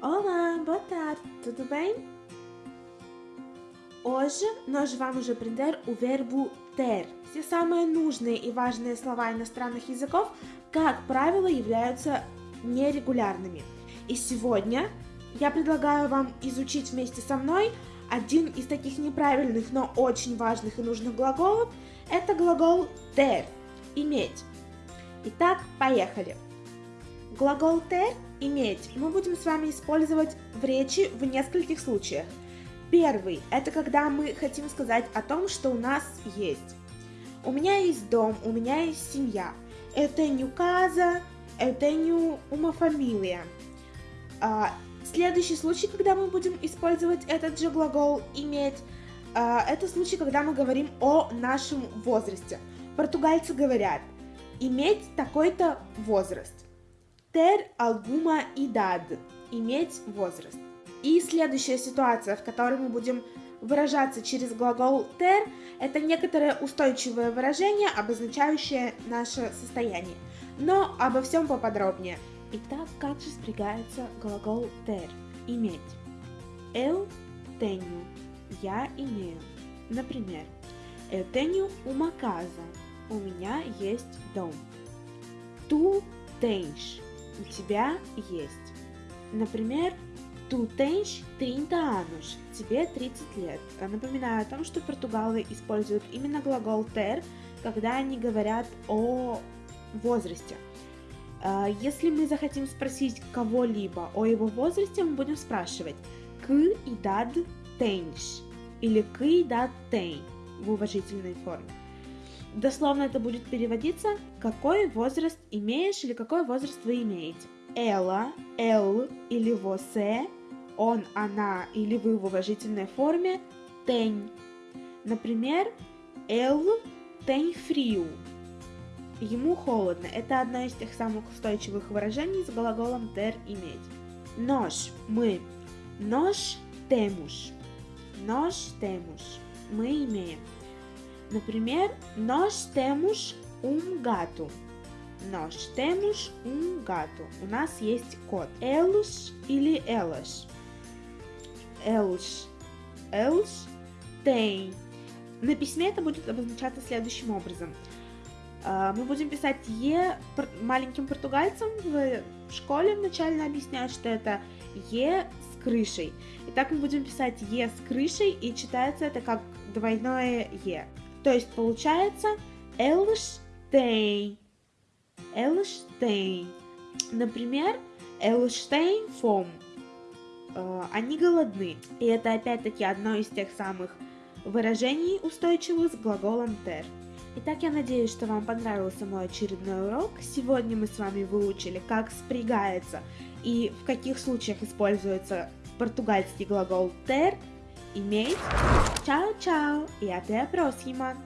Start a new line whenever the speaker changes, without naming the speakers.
Olá, boa tarde, tudo bem? Hoje nós vamos aprender o вербу ter. Все самые нужные и важные слова иностранных языков, как правило, являются нерегулярными. И сегодня я предлагаю вам изучить вместе со мной один из таких неправильных, но очень важных и нужных глаголов. Это глагол ter – иметь. Итак, поехали. Глагол ter – иметь мы будем с вами использовать в речи в нескольких случаях. Первый – это когда мы хотим сказать о том, что у нас есть. У меня есть дом, у меня есть семья. Это не casa, это не uma família. А, следующий случай, когда мы будем использовать этот же глагол «иметь», а, это случай, когда мы говорим о нашем возрасте. Португальцы говорят «иметь такой-то возраст». Ter alguma idade – иметь возраст. И следующая ситуация, в которой мы будем выражаться через глагол ter, это некоторое устойчивое выражение, обозначающее наше состояние. Но обо всем поподробнее. Итак, как же спрягается глагол ter – иметь? Eu tenho – я имею. Например, eu tenho uma casa – у меня есть дом. Tu tens – у тебя есть. Например, Tu tens 30 anos. Тебе 30 лет. Напоминаю о том, что португалы используют именно глагол ter, когда они говорят о возрасте. Если мы захотим спросить кого-либо о его возрасте, мы будем спрашивать «Que idade tens?» или «Que idade tem?» в уважительной форме. Дословно это будет переводиться «Какой возраст имеешь?» или «Какой возраст вы имеете?» Ela, el или você он, она или вы в уважительной форме tem. Например, ele tem frio. Ему холодно. Это одно из тех самых устойчивых выражений с глаголом ter иметь. Nós, мы. Nós temos. Nós temos. Мы имеем. Например, nós temos um gato. Nós temos um gato. У нас есть кот. Eles или elas eles, eles têm. На письме это будет обозначаться следующим образом. Мы будем писать «е» маленьким португальцам в школе вначально объясняют, что это «е» с крышей. И так мы будем писать «е» с крышей, и читается это как двойное «е». То есть получается. «Eles têm». Например, «eles têm fome». Э, они голодны. И это опять-таки одно из тех самых выражений устойчивых с глаголом ter. Итак, я надеюсь, что вам понравился мой очередной урок. Сегодня мы с вами выучили, как спрягается и в каких случаях используется португальский глагол ter, e-mails. Tchau, tchau e até a próxima!